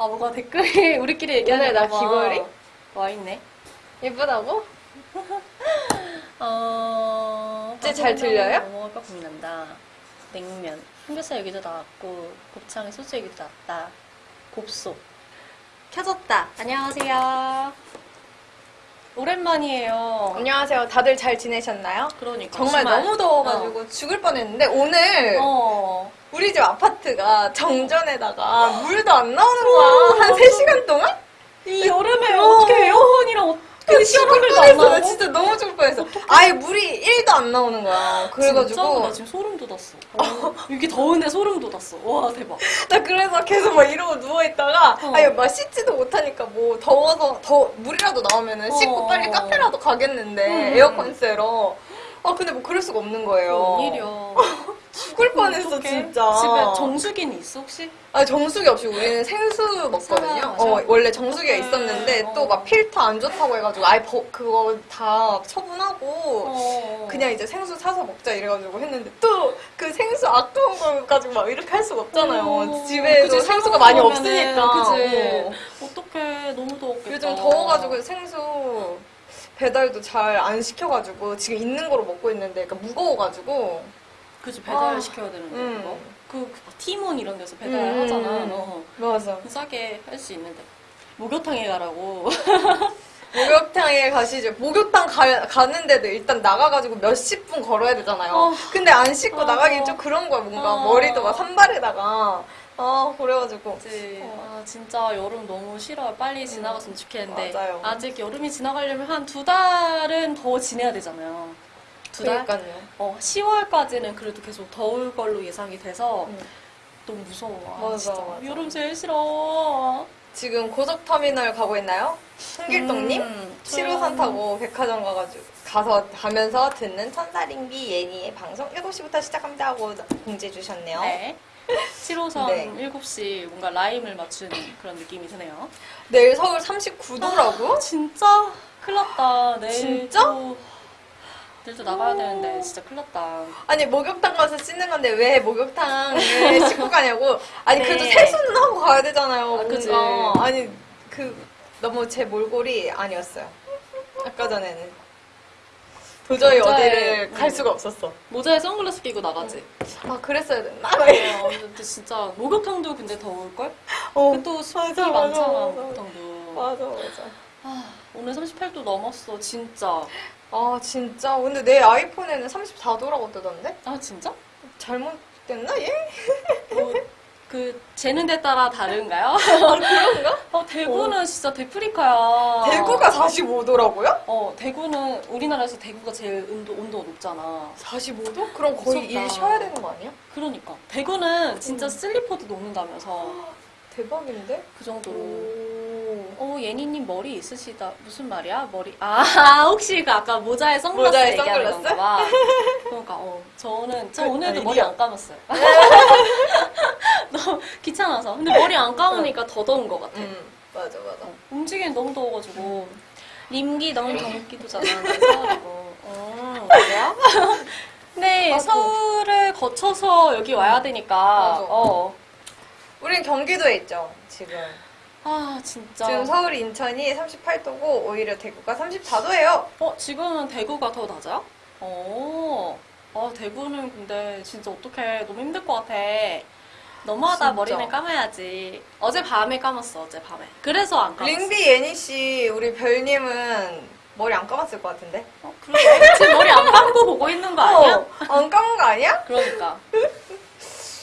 아 뭐가 댓글이 우리끼리 얘기하는 오늘 나 귀걸이? 와 있네. 예쁘다고? 어. 이제 잘 들려요? 뭐 먹을까 고민한다. 냉면. 삼겹살 여기도 나왔고 곱창에 소주 여기도 나왔다. 곱소. 켜졌다. 안녕하세요. 오랜만이에요. 안녕하세요. 다들 잘 지내셨나요? 그러니까 정말. 너무 더워가지고 죽을 뻔했는데 오늘 어. 우리 집 아파트가 정전에다가 물도 안 나오는 거야. 한 3시간 동안? 이 여름에 어. 어떻게 에어컨이랑 어떻게 시원한 죽을 물도 안 뻔했어. 나 나오고? 진짜 너무 죽을 뻔했어. 아예 물이 1도 안 나오는 거야. 진짜? 그래가지고 나 지금 소름 돋았어. 어, 이게 더운데 소름 돋았어. 와 대박. 나 그래서 계속 막 이러고 누워있다가 어. 아니 막 씻지도 못하니까 뭐 더워서 더 물이라도 나오면은 씻고 어. 빨리 카페라도 가겠는데 음. 에어컨 쐬러 아 근데 뭐 그럴 수가 없는 거예요 웬일이야. 죽을 뻔했어 어떡해? 진짜 집에 정수기는 있어 혹시? 아 정수기 없이 우리는 생수 먹거든요? 어 원래 정수기가. 있었는데 어. 또막 필터 안 좋다고 해가지고 아예 버- 그거 다 처분하고 어. 그냥 이제 생수 사서 먹자 이래가지고 했는데 또 그 생수 아까운 걸 가지고 막 이렇게 할 수가 없잖아요. 어. 집에도 그치, 생수가 많이 없으니까. 그치. 어. 어떡해 너무 더웠겠다. 요즘 더워가지고 생수 배달도 잘 안 시켜가지고 지금 있는 거로 먹고 있는데 그러니까 무거워가지고 그치 배달 아. 시켜야 되는데 음. 그거. 그, 그 티몬 이런 데서 음, 배달하잖아. 음. 어. 맞아. 싸게 할 수 있는데 목욕탕에 가라고. 목욕탕에 가시죠. 목욕탕 가, 가는데도 일단 나가가지고 몇십 분 걸어야 되잖아요. 어. 근데 안 씻고 어. 나가기 좀 그런 거야 뭔가 어. 머리도 막 산발에다가 아 그래가지고 그치. 어. 아, 진짜 여름 너무 싫어요. 빨리 지나갔으면 좋겠는데. 맞아요. 직 여름이 지나가려면 한 두 달은 더 지내야 되잖아요. 두 달? 그러니까요. 어, 10월까지는 그래도 계속 더울 걸로 예상이 돼서 음. 너무 무서워. 아, 맞아, 진짜. 맞아. 여름 제일 싫어. 지금 고속터미널 가고 있나요? 홍길동님? 음, 7호선 타고 백화점 가가지고 가서 가면서 듣는 천사링비 예니의 방송 7시부터 시작합니다 하고 공지해 주셨네요. 네. 7호선 네. 7시 뭔가 라임을 맞추는 그런 느낌이 드네요. 내일 서울 39도라고? 진짜 큰일 났다. 내일 진짜? 또, 내일도 나가야 되는데 진짜 큰일 났다. 아니 목욕탕 가서 씻는 건데 왜 목욕탕을 씻고 가냐고? 아니 네. 그래도 세수는 하고 가야 되잖아요. 아, 그치. 뭔가. 아니 그 너무 제 몰골이 아니었어요. 아까 전에는 도저히 모자에, 어디를 갈 음. 수가 없었어. 모자에 선글라스 끼고 나가지. 아 그랬어야 됐나? 어, 근데 진짜 목욕탕도 근데 더울걸? 어, 또 습기 맞아, 맞아, 많잖아 맞아. 목욕탕도. 맞아 맞아. 아, 오늘 38도 넘었어 진짜. 아 진짜 근데 내 아이폰에는 34도라고 뜨던데? 아 진짜? 잘못됐나 얘? 뭐, 그 재는 데 따라 다른가요? 그런가? 어, 대구는 진짜 데프리카야. 대구가 45도라고요? 어 대구는 우리나라에서 대구가 제일 온도 온도가 높잖아. 45도? 그럼 거의 무섭다. 일 쉬어야 되는 거 아니야? 그러니까 대구는 진짜 음. 슬리퍼도 녹는다면서 대박인데? 그 정도로. 오. 어 예니님 머리 있으시다 무슨 말이야 머리 아 혹시 그 아까 모자에 선글라스 모자에 얘기하는 선글라스? 건가 봐 그러니까 어 저는 저 그, 오늘도 아니, 머리. 안 감았어요 너무 귀찮아서 근데 머리 안 감으니까 더 더운 것 같아 음 맞아 맞아. 어, 움직이는 너무 더워가지고 림기 너무 경기도잖아 난 서울이고 어 그래요? 아이고. 서울을 거쳐서 여기 와야 되니까 맞아. 어. 우린 경기도에 있죠 지금. 아 진짜 지금 서울 인천이 38도고 오히려 대구가 34도예요. 어, 지금은 대구가 더 낮아요? 어, 아, 대구는 근데 진짜 어떡해. 너무 힘들 것 같아. 너무하다. 진짜. 머리는 감아야지. 어제 밤에 감았어, 어제 밤에. 그래서 안 감았어. 링비 예니 씨 우리 별님은 머리 안 감았을 것 같은데? 어, 그러게. 지금 머리 안 감고 보고 있는 거 아니야? 어, 안 감은 거 아니야? 그러니까.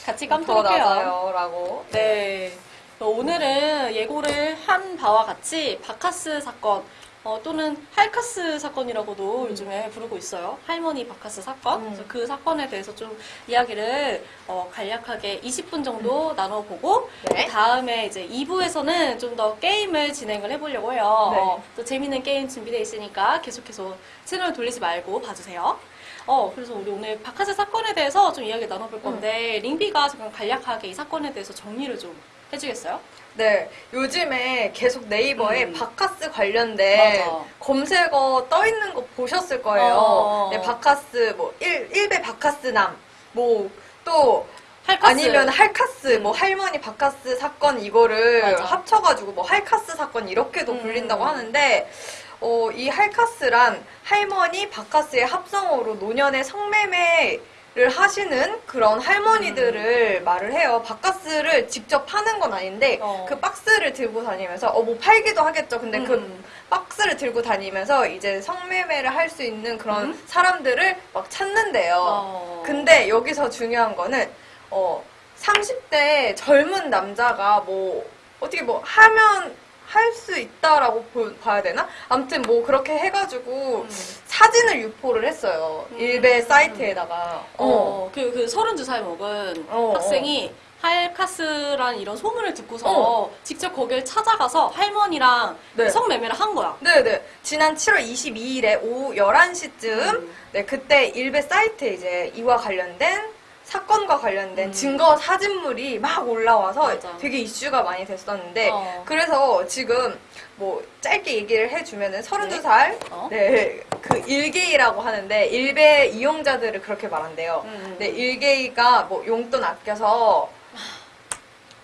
같이 더 감도록 해요. 낮아요라고. 네. 오늘은 예고를 한 바와 같이 바카스 사건, 어, 또는 할카스 사건이라고도 음. 요즘에 부르고 있어요. 할머니 바카스 사건. 음. 그래서 그 사건에 대해서 좀 이야기를 어, 간략하게 20분 정도 나눠보고 네. 그 다음에 이제 2부에서는 좀 더 게임을 진행을 해보려고 해요. 네. 어, 또 재밌는 게임 준비되어 있으니까 계속해서 채널 돌리지 말고 봐주세요. 어, 그래서 우리 오늘 바카스 사건에 대해서 좀 이야기 나눠볼 건데, 링비가 잠깐 간략하게 이 사건에 대해서 정리를 좀 해주겠어요? 네, 요즘에 계속 네이버에 음. 바카스 관련된 맞아. 검색어 떠 있는 거 보셨을 거예요. 어. 네, 바카스 뭐 일, 일베 바카스남 뭐또 할카스. 아니면 할카스, 뭐 할머니 바카스 사건 이거를 맞아. 합쳐가지고 뭐 할카스 사건 이렇게도 음. 불린다고 하는데 어, 이 할카스란 할머니 바카스의 합성어로 노년의 성매매 를 하시는 그런 할머니들을 말을 해요. 바카스를 직접 파는 건 아닌데 어. 그 박스를 들고 다니면서 어 뭐 팔기도 하겠죠. 근데 그 음. 박스를 들고 다니면서 이제 성매매를 할 수 있는 그런 음. 사람들을 막 찾는데요. 어. 근데 여기서 중요한 거는 어 30대 젊은 남자가 뭐 어떻게 뭐 하면 할 수 있다라고 보- 봐야 되나? 아무튼 뭐 그렇게 해가지고 음. 사진을 유포를 했어요. 음. 일베 사이트에다가. 어. 어, 그, 그 32살 먹은 어, 학생이 할카스란 이런 소문을 듣고서 어. 직접 거길 찾아가서 할머니랑 네. 성매매를 한 거야. 네네. 지난 7월 22일에 오후 11시쯤 음. 네, 그때 일베 사이트에 이제 이와 관련된 사건과 관련된 음. 증거 사진물이 막 올라와서 맞아. 되게 이슈가 많이 됐었는데 어. 그래서 지금 뭐 짧게 얘기를 해주면은 32살 어? 네, 그 일게이라고 하는데 일베 이용자들을 그렇게 말한대요. 음. 네, 일게이가 뭐 용돈 아껴서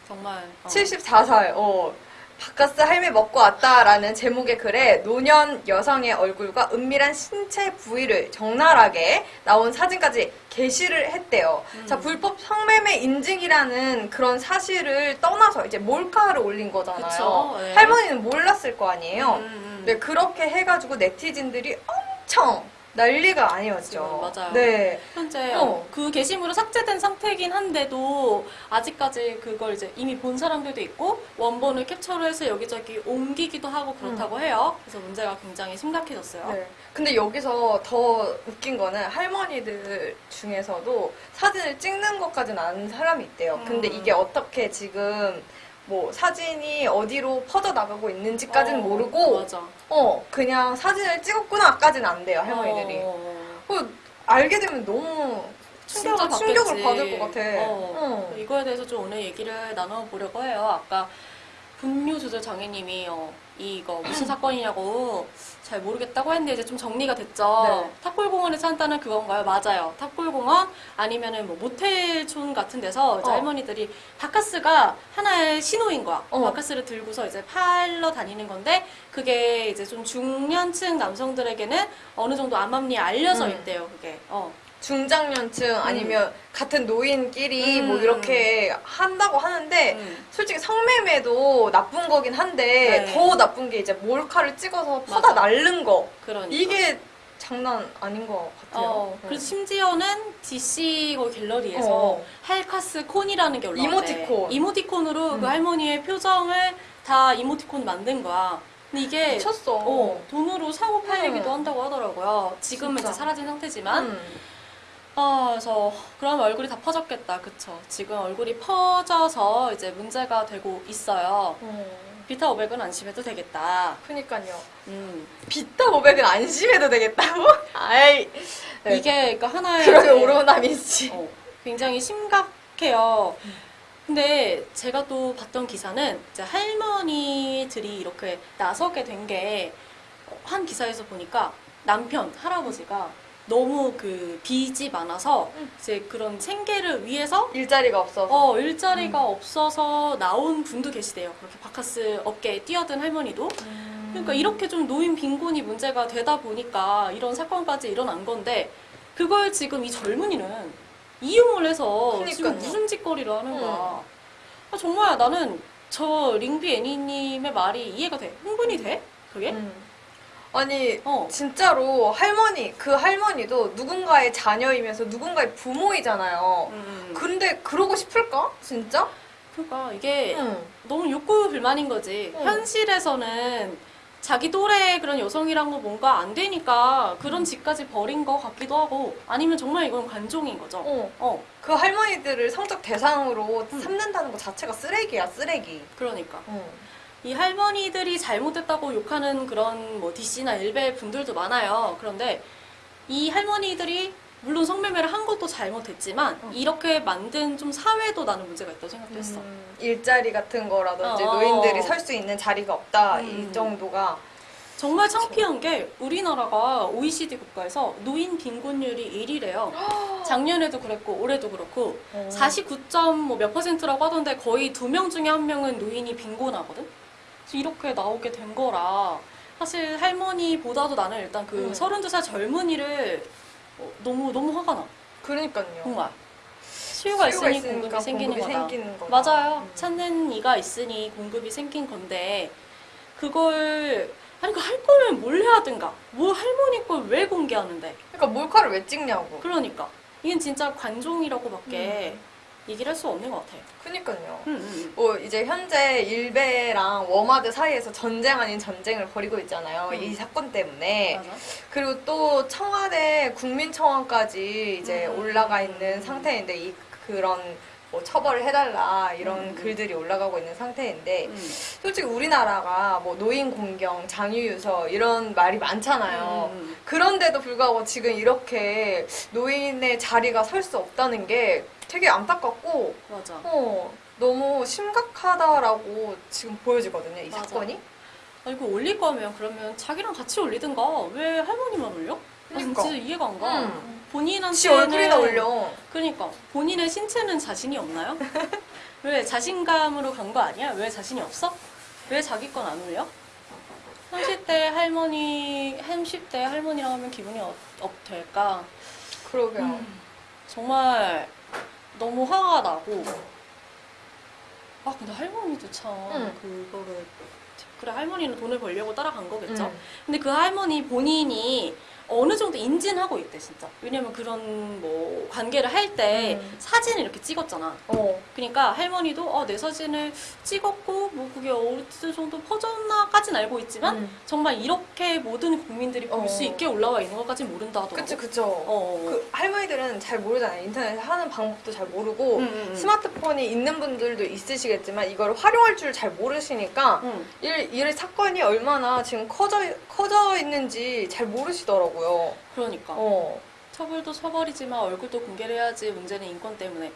정말. 어. 74살, 어, 바카스 할매 먹고 왔다라는 제목의 글에 노년 여성의 얼굴과 은밀한 신체 부위를 적나라하게 나온 사진까지 게시를 했대요. 음. 자, 불법 성매매 인증이라는 그런 사실을 떠나서 이제 몰카를 올린 거잖아요. 그쵸, 네. 할머니는 몰랐을 거 아니에요. 음, 음. 네, 그렇게 해가지고 네티즌들이 엄청 난리가 아니었죠. 맞아요. 네. 현재 어. 그 게시물은 삭제된 상태이긴 한데도 아직까지 그걸 이제 이미 본 사람들도 있고 원본을 캡처를 해서 여기저기 옮기기도 하고 그렇다고 해요. 그래서 문제가 굉장히 심각해졌어요. 네. 근데 여기서 더 웃긴 거는 할머니들 중에서도 사진을 찍는 것까지는 아는 사람이 있대요. 근데 음. 이게 어떻게 지금 뭐 사진이 어디로 퍼져 나가고 있는지까지는 어, 모르고 맞아. 어 그냥 사진을 찍었구나까지는 안 돼요 할머니들이. 어. 그 알게 되면 너무 충격을 충격을. 받을 것 같아. 어. 어. 이거에 대해서 좀 오늘 얘기를 나눠보려고 해요. 아까 분뇨 조절 장애님이 어, 이거 무슨 사건이냐고 잘 모르겠다고 했는데 이제 좀 정리가 됐죠. 네. 탑골공원에서 한다는 그건가요? 맞아요. 탑골공원 아니면은 뭐 모텔촌 같은 데서 이제 어. 할머니들이 바카스가 하나의 신호인 거야. 어. 바카스를 들고서 이제 팔러 다니는 건데 그게 이제 좀 중년층 남성들에게는 어느 정도 암암리에 알려져 음. 있대요. 그게. 어. 중장년층 아니면 같은 노인끼리 뭐 음. 이렇게 한다고 하는데 음. 솔직히 성매매도 나쁜 거긴 한데 네. 더 나쁜 게 이제 몰카를 찍어서 퍼다 맞아. 날른 거 그러니까. 이게 장난 아닌 것 같아요. 어, 네. 그래서 심지어는 DC 거 갤러리에서 어. 할카스 콘이라는 게 올라왔대. 이모티콘. 이모티콘으로 음. 그 할머니의 표정을 다 이모티콘 만든 거야. 근데 이게 미쳤어. 어, 돈으로 사고 팔리기도 음. 한다고 하더라고요. 지금은 진짜. 이제 사라진 상태지만. 음. 아, 그래서 그럼 얼굴이 다 퍼졌겠다. 그쵸. 지금 얼굴이 퍼져서 이제 문제가 되고 있어요. 어. 비타 500은 안심해도 되겠다. 그니까요. 음. 비타 500은 안심해도 되겠다고? 아이. 네. 이게 그러니까 하나의 이제 오로나미씨. 어, 굉장히 심각해요. 음. 근데 제가 또 봤던 기사는 이제 할머니들이 이렇게 나서게 된 게 한 기사에서 보니까 남편 할아버지가 너무 그 빚이 많아서 음. 이제 그런 생계를 위해서 일자리가 없어서. 어 일자리가 음. 없어서 나온 분도 계시대요. 그렇게 바카스 업계에 뛰어든 할머니도. 음. 그러니까 이렇게 좀 노인 빈곤이 문제가 되다 보니까 이런 사건까지 일어난 건데 그걸 지금 이 젊은이는 이용을 해서 지금 그러니까요. 무슨 짓거리를 하는 거야. 음. 아, 정말 나는 저 링비 애니님의 말이 이해가 돼. 흥분이 돼? 그게? 음. 아니 어. 진짜로 할머니 그 할머니도 누군가의 자녀이면서 누군가의 부모이잖아요. 음. 근데 그러고 싶을까? 진짜? 그러니까 이게 응. 너무 욕구 불만인 거지. 응. 현실에서는 자기 또래 그런 여성이랑도 뭔가 안 되니까 그런 짓까지 벌인 것 같기도 하고 아니면 정말 이건 관종인 거죠. 어. 어, 그 할머니들을 성적 대상으로 음. 삼는다는 것 자체가 쓰레기야, 쓰레기. 그러니까. 어. 이 할머니들이 잘못했다고 욕하는 그런 뭐 DC나 일베 분들도 많아요. 그런데 이 할머니들이 물론 성매매를 한 것도 잘못했지만 어. 이렇게 만든 좀 사회도 나는 문제가 있다고 생각했어. 음, 일자리 같은 거라든지 어, 어. 노인들이 설 수 있는 자리가 없다 음. 이 정도가 정말 창피한 게 우리나라가 OECD 국가에서 노인 빈곤율이 1위래요. 작년에도 그랬고 올해도 그렇고 어. 49.몇 퍼센트라고 하던데 거의 두 명 중에 한 명은 노인이 빈곤하거든. 이렇게 나오게 된 거라 사실 할머니보다도 나는 일단 그 음. 32살 젊은이를 어, 너무 너무 화가 나. 그러니까요. 정말. 수요가 있으니 공급이 생기는 거다. 생기는 거다. 맞아요. 음. 찾는 이가 있으니 공급이 생긴 건데 그걸 아니 그 할 거면 뭘 해야든가. 뭐 할머니 걸 왜 공개하는데? 그러니까 몰카를 왜 찍냐고. 그러니까 이건 진짜 관종이라고밖에 음. 얘기를 할 수 없는 것 같아. 그니까요. 음, 음. 뭐 이제 현재 일베랑 워마드 사이에서 전쟁 아닌 전쟁을 벌이고 있잖아요. 음. 이 사건 때문에. 맞아. 그리고 또 청와대 국민청원까지 이제 음. 올라가 있는 상태인데 이 그런 뭐 처벌을 해달라 이런 음. 글들이 올라가고 있는 상태인데 음. 솔직히 우리나라가 뭐 노인 공경, 장유유서 이런 말이 많잖아요. 음, 음. 그런데도 불구하고 지금 이렇게 노인의 자리가 설 수 없다는 게 되게 안타깝고 맞아. 어, 너무 심각하다라고 지금 보여지거든요, 이 맞아. 사건이. 아 이거 올릴 거면 그러면 자기랑 같이 올리든가 왜 할머니만 올려? 나 그러니까. 진짜 이해가 안 가. 음. 본인한테는 지 얼굴이나 올려. 그러니까 본인의 신체는 자신이 없나요? 왜 자신감으로 간 거 아니야? 왜 자신이 없어? 왜 자기 건 안 올려? 30대 할머니, 30대 할머니랑 하면 기분이 어, 어떨까? 그러게요. 음, 정말 너무 화가 나고. 아 근데 할머니도 참 음. 그거를 그래 할머니는 돈을 벌려고 따라간 거겠죠. 음. 근데 그 할머니 본인이 어느 정도 인지는 하고 있대 진짜. 왜냐면 그런 뭐 관계를 할때 음. 사진을 이렇게 찍었잖아. 어. 그러니까 할머니도 어, 내 사진을 찍었고 뭐 그게 어느 정도 퍼졌나까진 알고 있지만 음. 정말 이렇게 모든 국민들이 볼수 어. 있게 올라와 있는 것까진 모른다 하더라고. 그쵸, 그쵸. 어. 그 할머니들은 잘 모르잖아요. 인터넷에 하는 방법도 잘 모르고 음, 음, 음. 스마트폰이 있는 분들도 있으시겠지만 이걸 활용할 줄 잘 모르시니까 응. 이, 이 사건이 얼마나 지금 커져 커져 있는지 잘 모르시더라고요. 그러니까. 어. 처벌도 처벌이지만 얼굴도 공개를 해야지 문제는 인권 때문에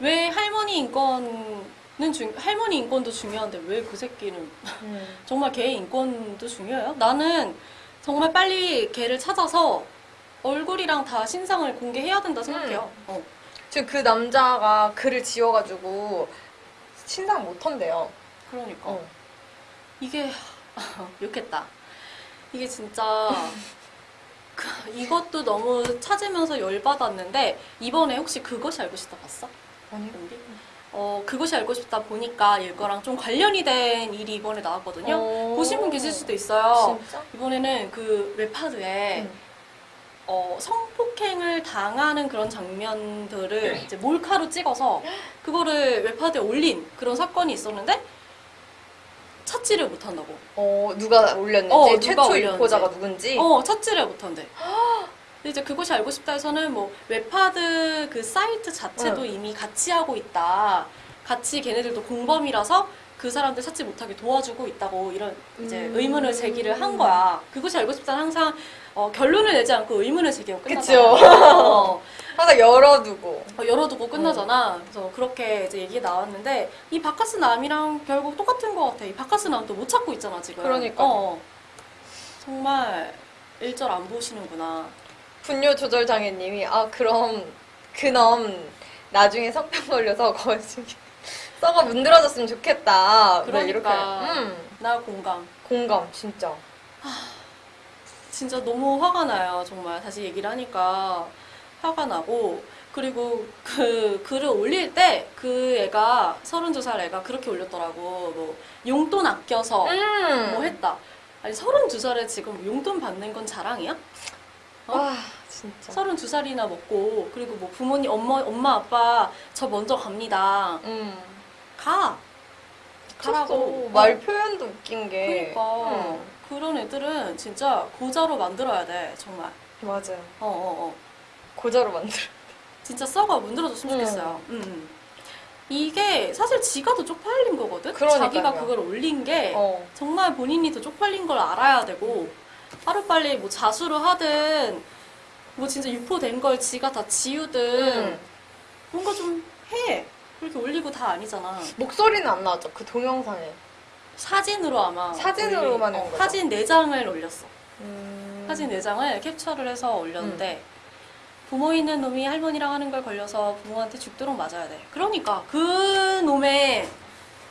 왜 할머니 인권은 중 할머니 인권도 중요한데 왜 그 새끼는 음. 정말 개의 인권도 중요해요? 나는 정말 빨리 걔를 찾아서 얼굴이랑 다 신상을 공개해야 된다 생각해요. 어. 지금 그 남자가 글을 지워가지고 신상 못 한대요. 그러니까 어. 이게 욕했다. 이게 진짜 그- 이것도 너무 찾으면서 열받았는데 이번에 혹시 그것이 알고 싶다 봤어? 아니. 어 그것이 알고 싶다 보니까 이거랑 좀 관련이 된 일이 이번에 나왔거든요. 어. 보신 분 계실 수도 있어요. 진짜? 이번에는 그 웹하드에 응. 어, 성폭행을 당하는 그런 장면들을 이제 몰카로 찍어서 그거를 웹하드에 올린 그런 사건이 있었는데 찾지를 못한다고. 어 누가 올렸는지 어, 누가 최초 올렸는지. 유포자가 누군지. 어, 찾지를 못한대. 이제 그것이 알고 싶다에서는 뭐 웹하드 그 사이트 자체도 응. 이미 같이 하고 있다. 같이 걔네들도 공범이라서 그 사람들 찾지 못하게 도와주고 있다고 이런 이제 음. 의문을 제기를 한 거야. 그것이 알고 싶다는 항상 어, 결론을 내지 않고 의문을 제기하고 그쵸. 끝나잖아. 어, 항상 열어두고. 어, 열어두고 끝나잖아. 그래서 그렇게 이제 얘기가 나왔는데 이 박카스남이랑 결국 똑같은 것 같아. 이 박카스남도 못 찾고 있잖아 지금. 그러니까요. 어, 정말 일절 안 보시는구나. 분뇨 조절 장애님이 아 그럼 그놈 나중에 성병 걸려서 거시 썩어 문드러졌으면 좋겠다. 뭐 그러니까. 이렇게. 음, 나 공감. 공감 진짜. 진짜 너무 화가 나요. 정말 다시 얘기를 하니까 화가 나고 그리고 그 글을 올릴 때 그 애가 32살 애가 그렇게 올렸더라고. 뭐 용돈 아껴서 음. 뭐 했다. 아니 32살에 지금 용돈 받는 건 자랑이야? 어? 와 진짜. 32살이나 먹고 그리고 뭐 부모님 엄마 엄마 아빠 저 먼저 갑니다. 음. 가. 가라고. 가라고. 말 표현도 웃긴 게. 그러니까 음. 그런 애들은 진짜 고자로 만들어야 돼 정말. 맞아요. 어 어, 어. 고자로 만들어. 진짜 썩어 문드러졌으면 음. 좋겠어요. 음, 음. 이게 사실 지가 더 쪽팔린 거거든. 그러니까요. 자기가 그걸 올린 게 어. 정말 본인이 더 쪽팔린 걸 알아야 되고 하루빨리 뭐 자수를 하든 뭐 진짜 유포된 걸 지가 다 지우든 음. 뭔가 좀 해. 그렇게 올리고 다 아니잖아. 목소리는 안 나왔죠 그 동영상에. 사진으로 아마 사진으로만 한 거죠? 사진 4장을 올렸어. 음. 사진 4장을 캡처를 해서 올렸는데 부모 있는 놈이 할머니랑 하는 걸 걸려서 부모한테 죽도록 맞아야 돼. 그러니까 그 놈의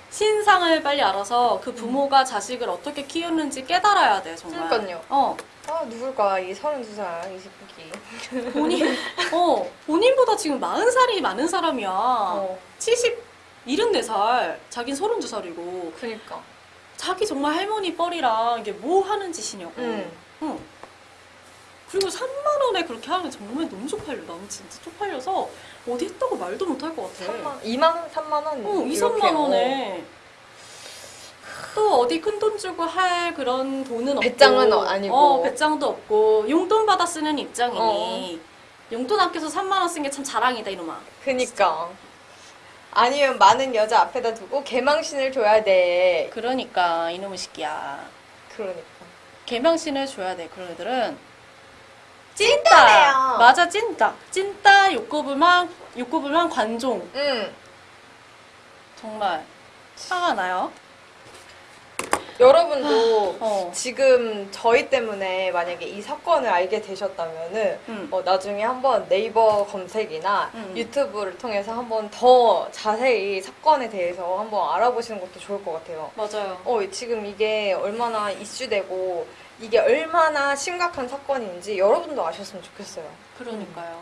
신상을 빨리 알아서 그 부모가 자식을 어떻게 키웠는지 깨달아야 돼 정말. 그러니까요. 어 아 누굴까 이 32살 이 새끼. 본인 어 본인보다 지금 40살이 많은 사람이야. 어. 70 74살 자긴 32살이고 그니까. 자기 정말 할머니 뻘이랑 이게 뭐 하는 짓이냐고. 음. 응. 그리고 3만 원에 그렇게 하면 정말 너무 쪽팔려. 나는 진짜 쪽팔려서 어디 했다고 말도 못 할 것 같아. 3만 2만 원, 3만 원. 어, 2, 이렇게, 3만 원에. 또 어디 큰 돈 주고 할 그런 돈은 배짱은 없고. 어- 아니고. 어, 배짱도 없고. 용돈 받아 쓰는 입장이니. 용돈 아껴서 3만 원 쓴 게 참 자랑이다, 이놈아. 그니까. 아니면 많은 여자 앞에다 두고 개망신을 줘야 돼. 그러니까, 이놈의 새끼야. 그러니까. 개명신을 줘야 돼, 그런 애들은. 찐따네요. 맞아, 찐따. 찐따, 욕구불만, 욕구불만 관종. 응. 정말. 화가 나요. 여러분도 어. 지금 저희 때문에 만약에 이 사건을 알게 되셨다면은 응. 어, 나중에 한번 네이버 검색이나 음. 유튜브를 통해서 한번 더 자세히 사건에 대해서 한번 알아보시는 것도 좋을 것 같아요. 맞아요. 어, 지금 이게 얼마나 이슈되고 이게 얼마나 심각한 사건인지 여러분도 아셨으면 좋겠어요. 그러니까요.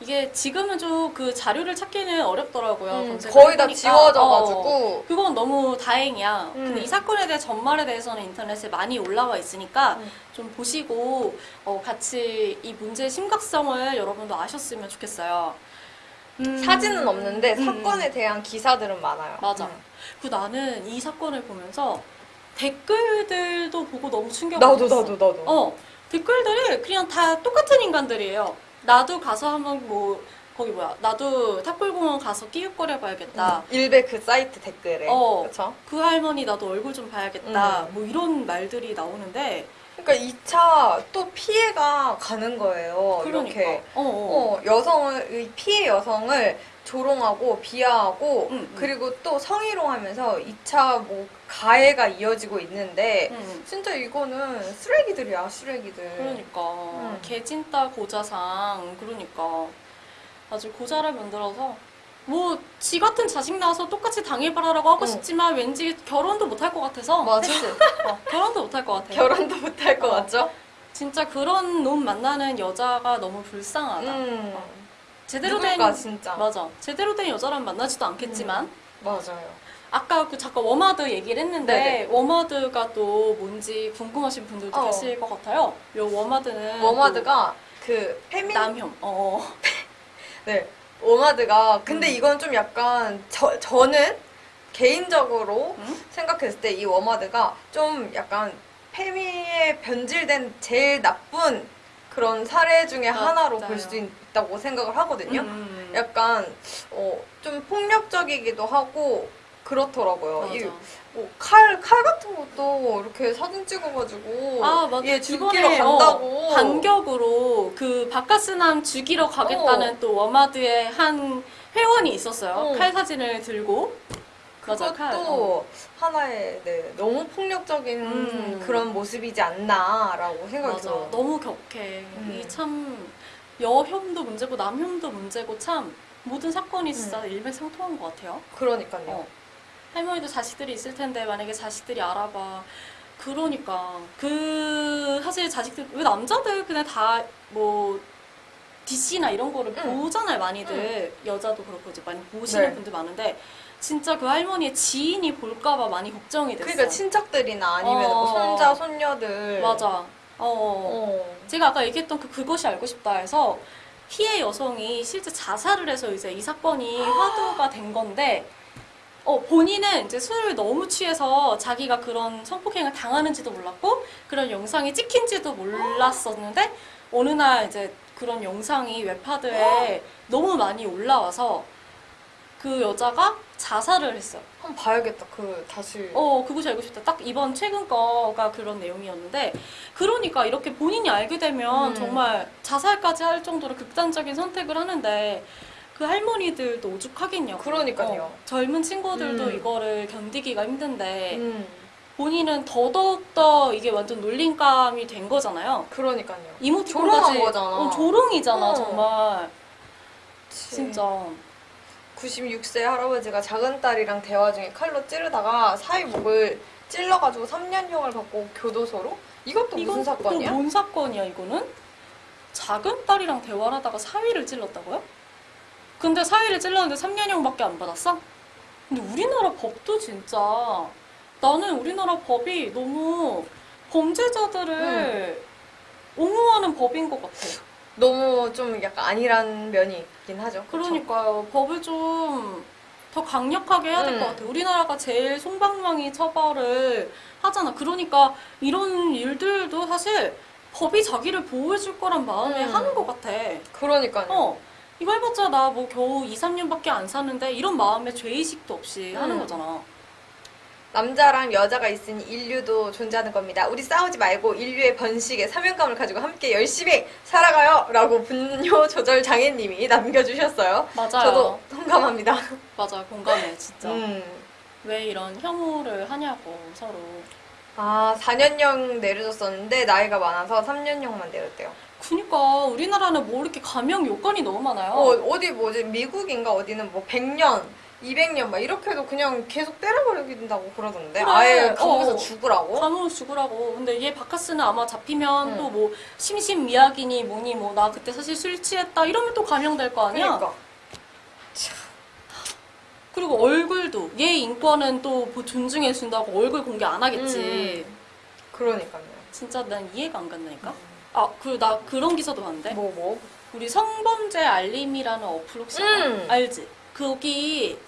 이게 지금은 좀 그 자료를 찾기는 어렵더라고요. 음, 거의 다 해보니까. 지워져가지고 어, 그건 너무 다행이야. 음. 근데 이 사건에 대해 전말에 대해서는 인터넷에 많이 올라와 있으니까 음. 좀 보시고 어, 같이 이 문제의 심각성을 여러분도 아셨으면 좋겠어요. 음, 사진은 없는데 음, 사건에 대한 기사들은 많아요. 맞아. 음. 그 나는 이 사건을 보면서 댓글들도 보고 너무 충격을 나도 받았어. 나도 나도. 어, 댓글들이 그냥 다 똑같은 인간들이에요. 나도 가서 한번 뭐, 거기 뭐야, 나도 탑골공원 가서 끼웃거려 봐야겠다. 일베 그 사이트 댓글에. 어. 그렇죠? 그 할머니 나도 얼굴 좀 봐야겠다. 음. 뭐 이런 말들이 나오는데. 그러니까 2차 또 피해가 가는 거예요. 그러니까. 이렇게. 어, 어. 어, 여성을 이 피해 여성을 조롱하고 비하하고 음, 음. 그리고 또 성희롱하면서 2차 뭐 가해가 이어지고 있는데 음. 진짜 이거는 쓰레기들이야 쓰레기들. 그러니까. 음. 개찐따 고자상. 그러니까. 아주 고자를 만들어서. 뭐, 지 같은 자식 낳아서 똑같이 당해봐라라고 하고 응. 싶지만 왠지 결혼도 못할 것 같아서. 맞아. 어, 결혼도 못할 것 같아. 결혼도 못할 것 어. 같죠? 진짜 그런 놈 만나는 여자가 너무 불쌍하다. 음. 어. 제대로 누굴까 된 진짜. 맞아. 제대로 된 여자랑 만나지도 않겠지만 맞아요. 아까 그 잠깐 워마드 얘기를 했는데 네네. 워마드가 또 뭔지 궁금하신 분들도 어. 계실 것 같아요. 요 워마드는 워마드가 그또 페미 남혐. 어. 네. 워마드가 근데 음. 이건 좀 약간 저, 저는 개인적으로 응? 생각했을 때 이 워마드가 좀 약간 페미에 변질된 제일 나쁜 그런 사례 중에 하나로 맞아요. 볼수 있다고 생각을 하거든요. 음. 약간 어, 좀 폭력적이기도 하고 그렇더라고요. 이 뭐 칼, 칼 같은 것도 이렇게 사진 찍어가지고 아, 맞아. 얘 죽이러 이번에, 간다고. 어, 반격으로 그 바카스남 죽이러 가겠다는 또 워마드의 한 회원이 있었어요. 어. 칼 사진을 들고. 그것도 칼. 어. 하나의 네, 너무 폭력적인 음. 그런 모습이지 않나라고 생각이. 들어요. 너무 격해. 음. 이참 여혐도 문제고 남혐도 문제고 참 모든 사건이 진짜 일맥상통한 것 같아요. 그러니까요. 어. 할머니도 자식들이 있을 텐데 만약에 자식들이 알아봐. 그러니까 그 사실 자식들 왜 남자들 그냥 다 뭐 DC나 이런 거를 응. 보잖아요 많이들 여자도 그렇고 이제 많이 보시는 네. 분들 많은데 진짜 그 할머니의 지인이 볼까봐 많이 걱정이 됐어. 그러니까 친척들이나 아니면 어. 뭐 손자 손녀들 맞아. 어. 어. 제가 아까 얘기했던 그 그것이 알고 싶다 해서 피해 여성이 실제 자살을 해서 이제 이 사건이 화두가 된 건데 어, 본인은 이제 술을 너무 취해서 자기가 그런 성폭행을 당하는지도 몰랐고 그런 영상이 찍힌지도 몰랐었는데 어느 날 이제 그런 영상이 웹하드에 너무 많이 올라와서 그 여자가 자살을 했어요. 한번 봐야겠다. 그 다시. 어, 그것이 알고 싶다. 딱 이번 최근 거가 그런 내용이었는데, 그러니까 이렇게 본인이 알게 되면 음. 정말 자살까지 할 정도로 극단적인 선택을 하는데, 그 할머니들도 오죽하겠냐고. 그러니까요. 어, 젊은 친구들도 음. 이거를 견디기가 힘든데, 음. 본인은 더더욱더 이게 완전 놀림감이 된 거잖아요. 그러니까요. 이모티콘까지 조롱한 거잖아. 어, 조롱이잖아 어. 정말 그치. 진짜 96세 할아버지가 작은 딸이랑 대화 중에 칼로 찌르다가 사위 목을 찔러가지고 3년형을 받고 교도소로? 이것도 무슨 이건 사건이야? 또뭔 사건이야 이거는? 작은 딸이랑 대화를 하다가 사위를 찔렀다고요? 근데 사위를 찔렀는데 3년형밖에 안 받았어? 근데 우리나라 법도 진짜 나는 우리나라 법이 너무 범죄자들을 옹호하는 법인 것 같아. 너무 좀 약간 안일한 면이 있긴 하죠. 그쵸? 그러니까요. 법을 좀 더 강력하게 해야 될 음. 것 같아요. 우리나라가 제일 손방망이 처벌을 하잖아. 그러니까 이런 일들도 사실 법이 자기를 보호해줄 거란 마음에 음. 하는 것 같아. 그러니까요. 어. 이거 해봤자 나 뭐 겨우 2, 3년밖에 안 사는데 이런 마음에 죄의식도 없이 하는 음. 거잖아. 남자랑 여자가 있으니 인류도 존재하는 겁니다. 우리 싸우지 말고 인류의 번식에 사명감을 가지고 함께 열심히 살아가요! 라고 분뇨 조절 장애님이 남겨주셨어요. 맞아요. 저도 동감합니다. 맞아요. 공감해, 진짜. 음. 왜 이런 혐오를 하냐고, 서로. 아, 4년형 내려줬었는데 나이가 많아서 3년형만 내렸대요. 그니까 우리나라는 뭐 이렇게 감형 요건이 너무 많아요. 어, 어디 뭐지? 미국인가 어디는 뭐 100년, 200년 막 이렇게 해도 그냥 계속 때려버리긴다고 그러던데. 그래. 아예 감옥에서 어. 죽으라고? 감으로 죽으라고. 근데 얘 바카스는 아마 잡히면 응. 또뭐 심신미약이니 뭐니 뭐 나 그때 사실 술 취했다 이러면 또 감형될 거 아니야. 그러니까. 그리고 얼굴도 얘 인권은 또뭐 존중해 준다고 얼굴 공개 안 하겠지. 음. 그러니까요. 진짜 난 이해가 안 간다니까. 아 그리고 나 그런 기사도 봤는데 뭐 뭐? 우리 성범죄 알림이라는 어플 혹시? 음. 알지? 거기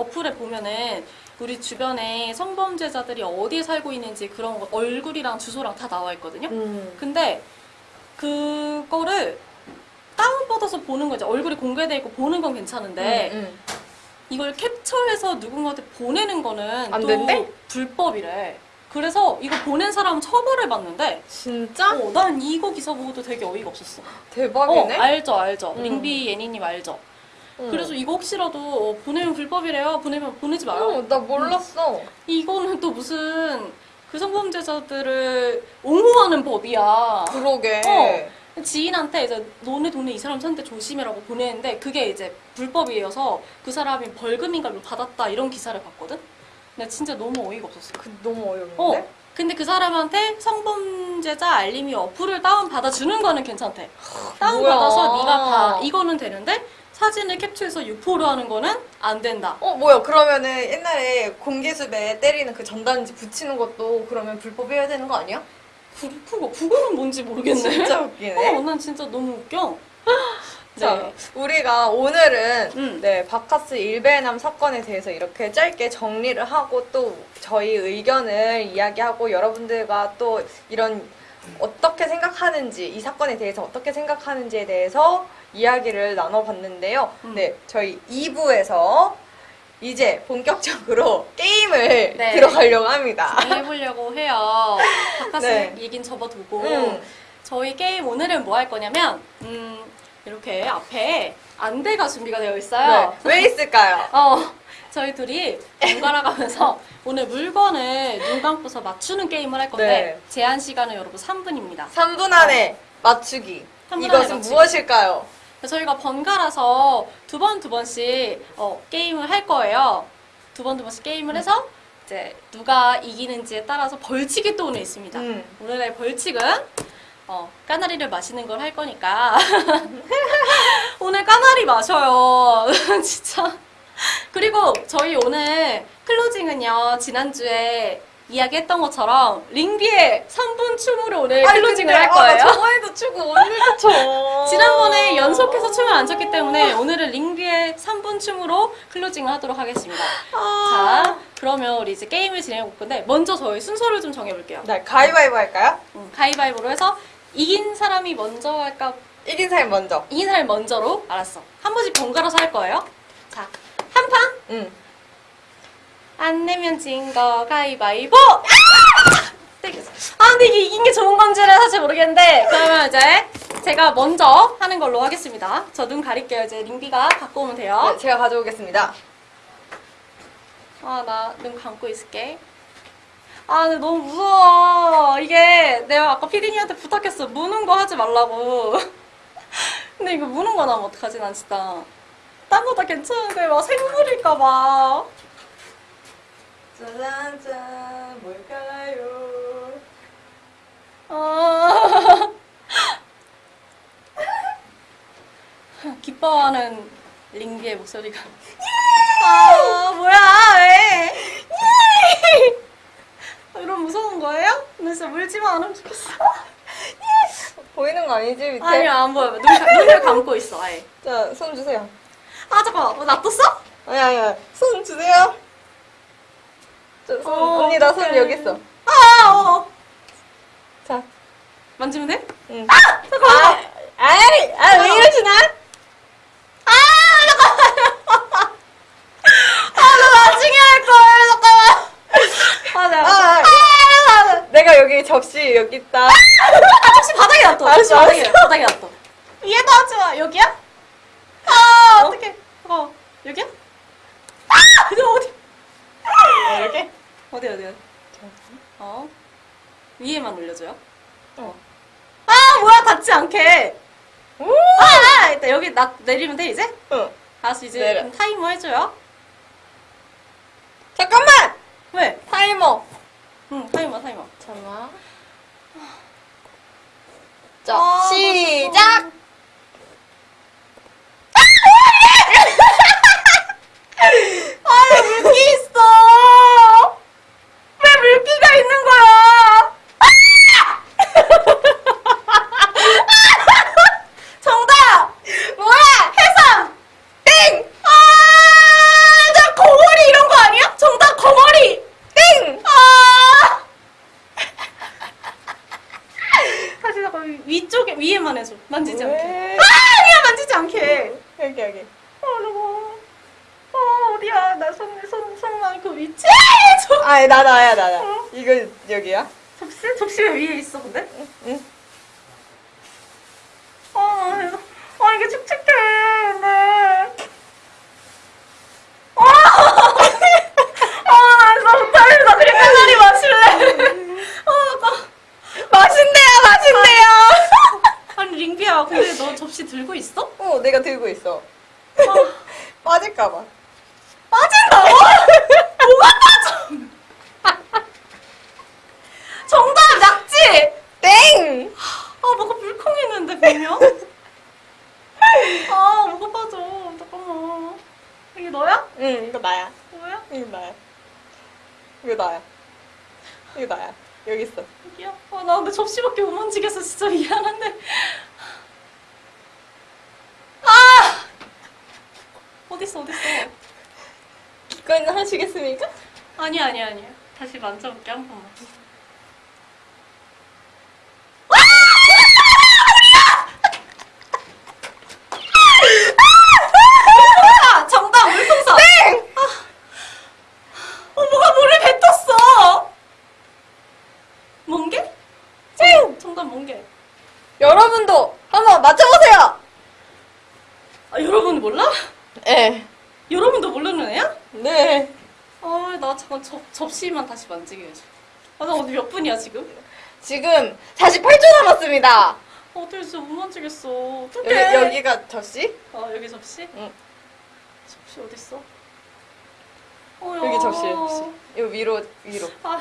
어플에 보면은 우리 주변에 성범죄자들이 어디에 살고 있는지 그런 거 얼굴이랑 주소랑 다 나와 있거든요. 음. 근데 그거를 다운받아서 보는 거지. 얼굴이 공개돼 있고 보는 건 괜찮은데 음, 음. 이걸 캡처해서 누군가한테 보내는 거는 안 또 된대? 불법이래. 그래서 이거 보낸 사람 처벌을 받는데 진짜? 어, 난 이거 기사 보고도 되게 어이가 없었어. 어, 대박이네. 알죠, 알죠. 음. 링비 예니님 알죠. 음. 그래서 이거 혹시라도 어, 보내면 불법이래요. 보내면 보내지 마요. 어, 나 몰랐어. 이거는 또 무슨 그 성범죄자들을 옹호하는 법이야. 그러게. 어. 지인한테 이제 너네 돈에 이 사람 찾는데 조심해라고 보내는데 그게 이제 불법이어서 그 사람이 벌금인가 를 받았다 이런 기사를 봤거든? 근데 진짜 너무 어이가 없었어. 그, 너무 어이없는데? 어. 근데 그 사람한테 성범죄자 알림이 어플을 다운 받아주는 거는 괜찮대. 다운 뭐야. 받아서 네가 봐. 이거는 되는데 사진을 캡처해서 유포를 하는 거는 안 된다. 어, 뭐야. 그러면은 옛날에 공개수배 때리는 그 전단지 붙이는 것도 그러면 불법이어야 되는 거 아니야? 그, 그거 그거는 뭔지 모르겠네. 진짜 웃기네. 어, 난 진짜 너무 웃겨. 자, 네. 우리가 오늘은 음. 네, 바카스 일베남 사건에 대해서 이렇게 짧게 정리를 하고 또 저희 의견을 이야기하고 여러분들과 또 이런 어떻게 생각하는지 이 사건에 대해서 어떻게 생각하는지에 대해서 이야기를 나눠봤는데요. 음. 네, 저희 2부에서 이제 본격적으로 게임을 네. 들어가려고 합니다. 해보려고 해요. 바카스 네. 얘긴 접어두고 음. 저희 게임 오늘은 뭐 할 거냐면 음, 이렇게 앞에 안대가 준비가 되어 있어요. 네, 왜 있을까요? 어, 저희 둘이 번갈아 가면서 오늘 물건을 눈 감고서 맞추는 게임을 할 건데 네. 제한 시간은 여러분 3분입니다. 3분 안에 맞추기. 3분 안에 이것은 맞추기. 무엇일까요? 저희가 번갈아서 두 번 두 번씩 어, 게임을 할 거예요. 두 번 두 번씩 게임을 해서 이제 누가 이기는지에 따라서 벌칙이 또 오늘 있습니다. 음. 오늘의 벌칙은 어, 까나리를 마시는 걸 할 거니까 오늘 까나리 마셔요. 진짜. 그리고 저희 오늘 클로징은요 지난주에 이야기했던 것처럼 링비의 3분 춤으로 오늘 아니, 클로징을 할 아, 나 거예요. 저번에도 추고 오늘도 춰. 지난번에 연속해서 춤을 안 췄기 때문에 오늘은 링비의 3분 춤으로 클로징을 하도록 하겠습니다. 아. 자, 그러면 우리 이제 게임을 진행해 볼 건데 먼저 저희 순서를 좀 정해볼게요. 네, 가위바위보 할까요? 음, 가위바위보로 해서 이긴 사람이 먼저 할까? 이긴 사람 먼저. 이긴 사람이 먼저로? 알았어. 한 번씩 번갈아서 할 거예요. 자, 한 판? 응. 안 내면 진 거 가위바위보! 아! 아, 근데 이게 이긴 게 좋은 건지는 사실 모르겠는데 그러면 이제 제가 먼저 하는 걸로 하겠습니다. 저 눈 가릴게요. 이제 링비가 갖고 오면 돼요. 네, 제가 가져오겠습니다. 아, 나 눈 감고 있을게. 아, 근데 너무 무서워. 이게 내가 아까 피디님한테 부탁했어. 무는 거 하지 말라고. 근데 이거 무는 거 나면 어떡하지, 난 진짜. 딴 거다 괜찮은데 막 생물일까봐. 짜잔짠 뭘까요? 아. 기뻐하는 링비의 목소리가. 아, 뭐야, 왜? 이런 무서운 거예요? 나 진짜 물지만 않으면 좋겠어. 보이는 거 아니지 밑에? 아니야, 안 보여. 눈, 가- 눈을 감고 있어, 아예. 자, 손 주세요. 아, 잠깐만. 어, 놔뒀어? 아니 아니야. 손 주세요. 저, 손, 어, 언니 나 손. 여기 있어. 아, 어. 자. 만지면 돼? 응. 잠깐만. 아, 아이, 아, 왜 이러시나? 아, 잠깐만. 아, 나 나중에 할 걸. 잠깐만. 아, 나. 아, 아, 내가 여기 접시 여기 있다. 아, 혹시 바닥에 놔둬. 혹시 알았어, 바닥에, 놔둬. 얘도 하지 마. 여기야? 아, 어떡해. 어, 여기야? 아, 이거 어디? 어, 이렇게? 어디, 어디, 어디? 어. 위에만 올려줘요. 어. 아, 뭐야, 닿지 않게. 오! 아, 아, 일단 여기 나, 내리면 돼, 이제? 응. 알았어, 이제 타이머 해줘요. 1cm밖에 못 움직여서 진짜 미안한데 아! 어딨어 어딨어 기꺼이는 하시겠습니까? 아니 아니 아니 다시 만져볼게 한 번만 접, 접시만 다시 만지게 해줘. 아, 나 어디 몇 분이야, 지금? 지금 48초 남았습니다. 어, 어떻게 진짜 못 만지겠어. 여기, 어떡해. 여기가 접시? 아, 여기 접시? 응. 접시 어딨어? 어, 야. 여기 접시, 접시. 이거 위로, 위로. 아,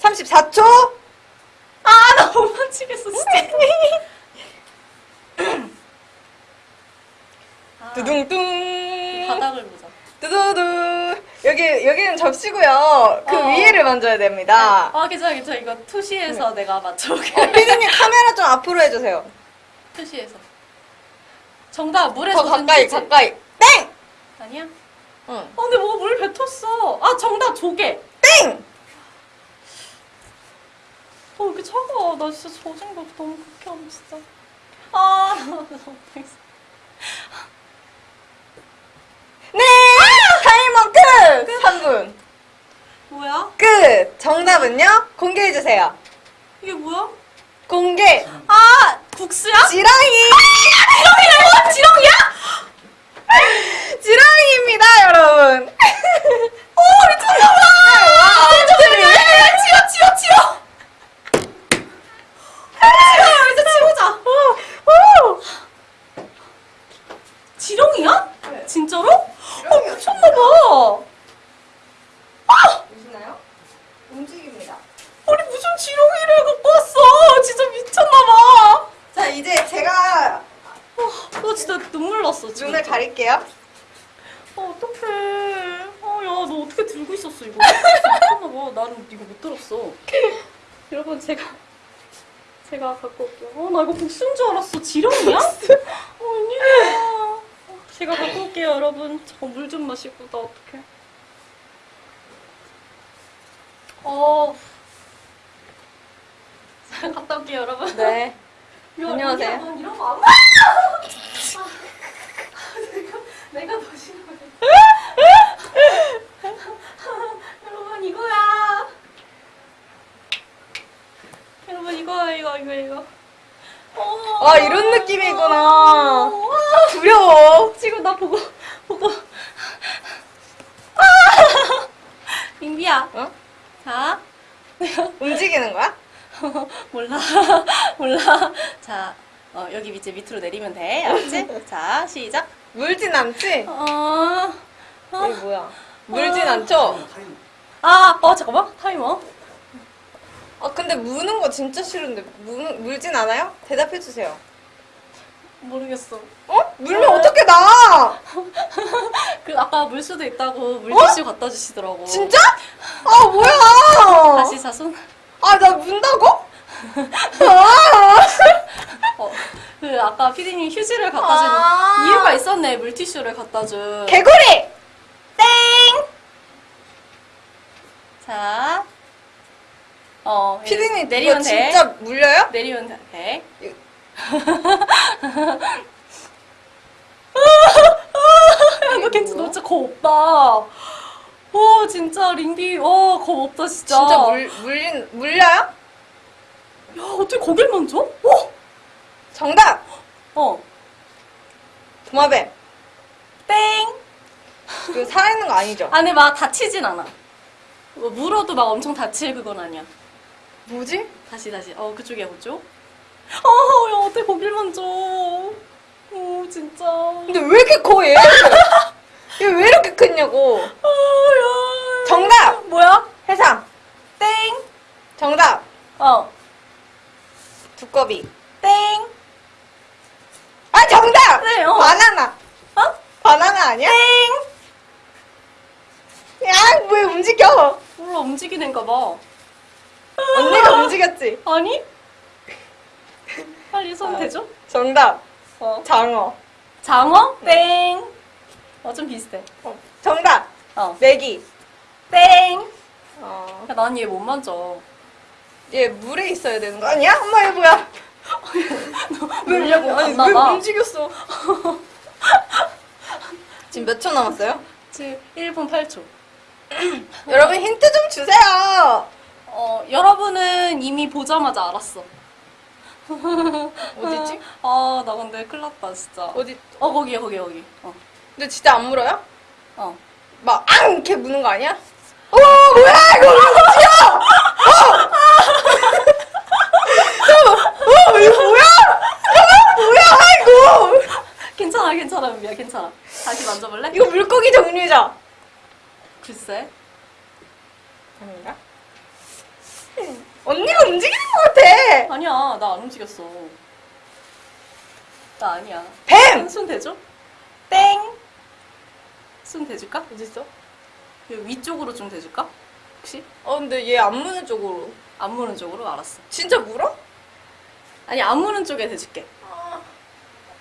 34초? 아, 나 못 만지겠어, 진짜. 아, 두둥둥. 바닥을 보자. 두두두. 여기, 여기는 접시고요. 그 어. 위에를 만져야 됩니다. 아, 괜찮아, 괜찮아. 이거 투시에서 내가 맞춰볼게. 어, 피디님 카메라 좀 앞으로 해주세요. 투시에서. 정답, 물에 더 가까이, 치즈. 가까이. 땡! 아니야? 응. 어, 근데 뭐가 물 뱉었어. 아, 정답, 조개. 땡! 어, 왜 이렇게 차가워. 나 진짜 젖은 거 너무 극혐, 진짜. 아, 나 너무 못하 3번 끝! 끝! 3분. 뭐야? 끝! 정답은요? 공개해주세요. 이게 뭐야? 공개! 아! 국수야? 지렁이! 아, 지렁이라고? 지렁이야? 지렁이입니다, 여러분. 오, 미쳤나봐! 아, 아, 아, 진짜로? 어, 미쳤나봐. 보시나요? 움직입니다. 아니, 무슨 지렁이를 갖고 왔어. 진짜 미쳤나봐. 자, 이제 제가 어, 진짜 눈물 났어, 지금. 눈을 가릴게요. 어, 어떡해. 어, 야, 너 어떻게 들고 있었어, 이거? 미쳤나봐. 나는 이거 못 들었어. 여러분, 제가, 제가 갖고 올게요. 어, 나 이거 복수인 줄 알았어. 지렁이야? 어, 아니야. 어, 제가 갖고 올게요, 여러분. 저 물 좀 마시고, 나 어떡해. 어. 잘 갔다 올게요, 여러분. 네. 야, 안녕하세요. 이런 거안 봐. 아, 내가, 내가 더 싫어해. 여러분, 이거야. 여러분, 이거야, 이거, 이거, 이거. 어, 아, 이런 느낌이구나. 어, 두려워. 지금 나 보고, 보고. 아! 민비야. 어? 자. 움직이는 거야? 몰라 몰라 자 어, 여기 밑에 밑으로 내리면 돼 알았지? 자 시작 물진 않지? 어, 이게 뭐야? 물진 않죠? 아, 어 잠깐만 타이머 아, 근데 무는 거 진짜 싫은데. 무, 물진 않아요? 대답해주세요. 모르겠어 어? 물면 어 떻게 나? 그 아까 물 수도 있다고 물티슈 갖다 주시더라고 어? 진짜? 아, 뭐야? 다시 자손 아, 나 문다고? 아, 어, 그 아까 피디님 휴지를 갖다 주는 아. 이유가 있었네 물티슈를 갖다 준 개구리! 땡! 자, 어, 예, 피디님, 이거 내리면 돼. 진짜 물려요? 내리면 돼. 너 괜찮아. 너 진짜 겁 없다. 오, 진짜 링비, 어, 겁 없다, 진짜. 진짜 물, 물린, 물려요? 야, 어떻게 거길 만져? 어? 정답! 어. 도마뱀. 땡! 그 살아있는 거 아니죠? 안에 막 다치진 않아. 뭐 물어도 막 엄청 다칠 그건 아니야. 뭐지? 다시, 다시. 어, 그쪽이야, 그쪽. 어, 야, 어떻게 거길 만져. 오, 진짜. 근데 왜 이렇게 커, 얘? 얘왜 이렇게 크냐고. 아, 야. 정답! 뭐야? 해상. 땡! 정답! 어. 두꺼비. 땡! 아, 정답! 네, 어. 바나나. 어? 바나나 아니야? 땡! 야, 왜 움직여? 몰라, 움직이는가 봐. 언니가 움직였지? 아니? 빨리 손 아. 대줘? 정답. 어. 장어. 장어? 땡! 어, 좀 비슷해. 어, 정답. 어. 메기. 땡! 어. 야, 난얘 못 만져. 얘 물에 있어야 되는 거 아니야? 엄마 얘 뭐야? 물려고 아니, 왜. 움직였어? 지금 몇 초 남았어요? 지금 1분 8초. 여러분 힌트 좀 주세요. 어, 여러분은 이미 보자마자 알았어. 어디지? 아, 나 근데 큰일 났다, 진짜. 어디? 어, 거기야, 거기, 거기. 어. 근데 진짜 안 물어요? 어. 막 앙! 이렇게 무는 거 아니야? 어 뭐야 이거 움직여! 어! 어 이거 뭐야? 어, 뭐야 이거? 괜찮아, 괜찮아, 은비야, 괜찮아. 다시 만져볼래? 이거 물고기 종류죠? 글쎄. 아닌가? 언니가 움직이는 것 같아. 아니야, 나 안 움직였어. 나 아니야. 뱀! 손 대줘? 땡! 손 대줄까? 어딨어? 여기 위쪽으로 좀 대줄까? 혹시? 어 근데 얘 안 무는 쪽으로. 안 무는 쪽으로? 알았어. 진짜 물어? 아니, 안 무는 쪽에 대줄게.